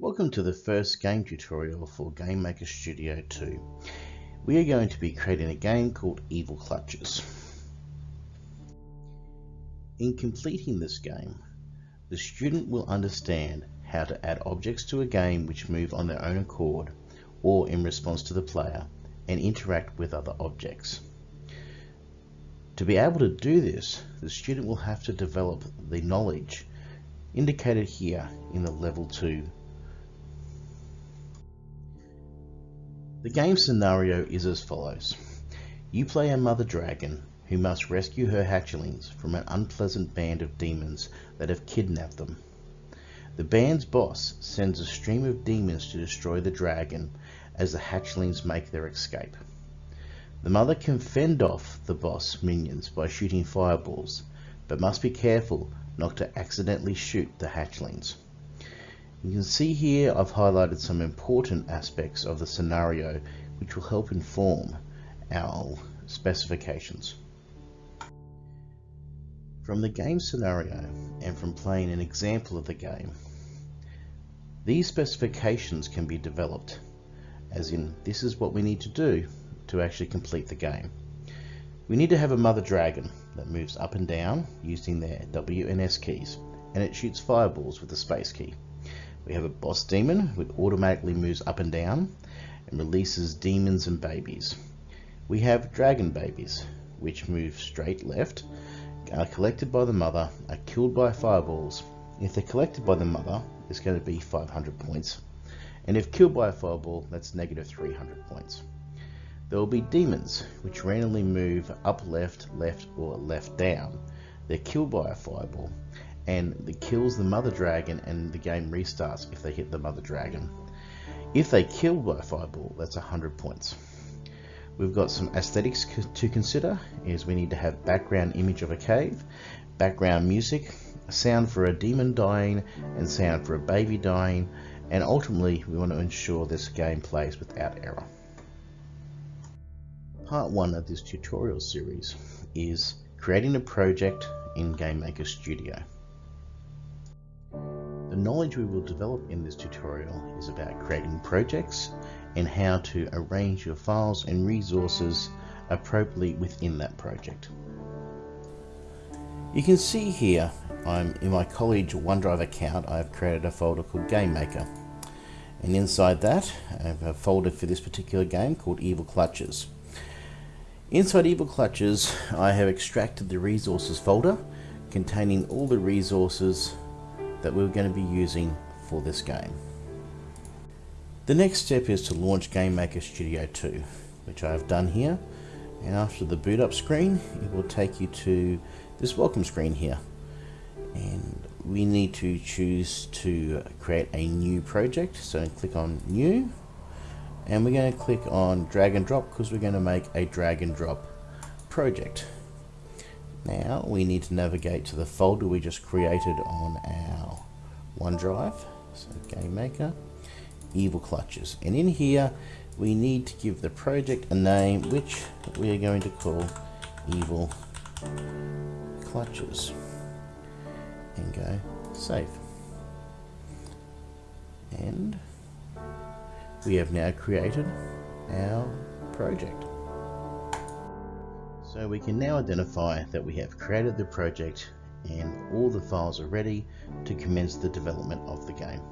Welcome to the first game tutorial for GameMaker Studio 2. We are going to be creating a game called Evil Clutches. In completing this game, the student will understand how to add objects to a game which move on their own accord or in response to the player and interact with other objects. To be able to do this, the student will have to develop the knowledge indicated here in the level 2 The game scenario is as follows. You play a mother dragon who must rescue her hatchlings from an unpleasant band of demons that have kidnapped them. The band's boss sends a stream of demons to destroy the dragon as the hatchlings make their escape. The mother can fend off the boss minions by shooting fireballs, but must be careful not to accidentally shoot the hatchlings. You can see here I've highlighted some important aspects of the scenario which will help inform our specifications. From the game scenario and from playing an example of the game, these specifications can be developed as in this is what we need to do to actually complete the game. We need to have a mother dragon that moves up and down using their W and S keys and it shoots fireballs with the space key. We have a boss demon which automatically moves up and down and releases demons and babies. We have dragon babies which move straight left, are collected by the mother, are killed by fireballs. If they're collected by the mother, it's going to be 500 points. And if killed by a fireball, that's negative 300 points. There will be demons, which randomly move up left, left, or left down. They're killed by a fireball, and it kills the mother dragon and the game restarts if they hit the mother dragon. If they kill by fireball, that's 100 points. We've got some aesthetics to consider is we need to have background image of a cave, background music, sound for a demon dying and sound for a baby dying and ultimately we want to ensure this game plays without error. Part 1 of this tutorial series is creating a project in GameMaker Studio. The knowledge we will develop in this tutorial is about creating projects and how to arrange your files and resources appropriately within that project. You can see here I'm in my college OneDrive account I've created a folder called Game Maker and inside that I have a folder for this particular game called Evil Clutches. Inside Evil Clutches I have extracted the resources folder containing all the resources that we're going to be using for this game. The next step is to launch GameMaker Studio 2, which I have done here. And after the boot up screen, it will take you to this welcome screen here. And we need to choose to create a new project. So click on new. And we're going to click on drag and drop because we're going to make a drag and drop project. Now we need to navigate to the folder we just created on our OneDrive. So GameMaker, Evil Clutches. And in here we need to give the project a name which we are going to call Evil Clutches. And go save. And we have now created our project. So we can now identify that we have created the project and all the files are ready to commence the development of the game.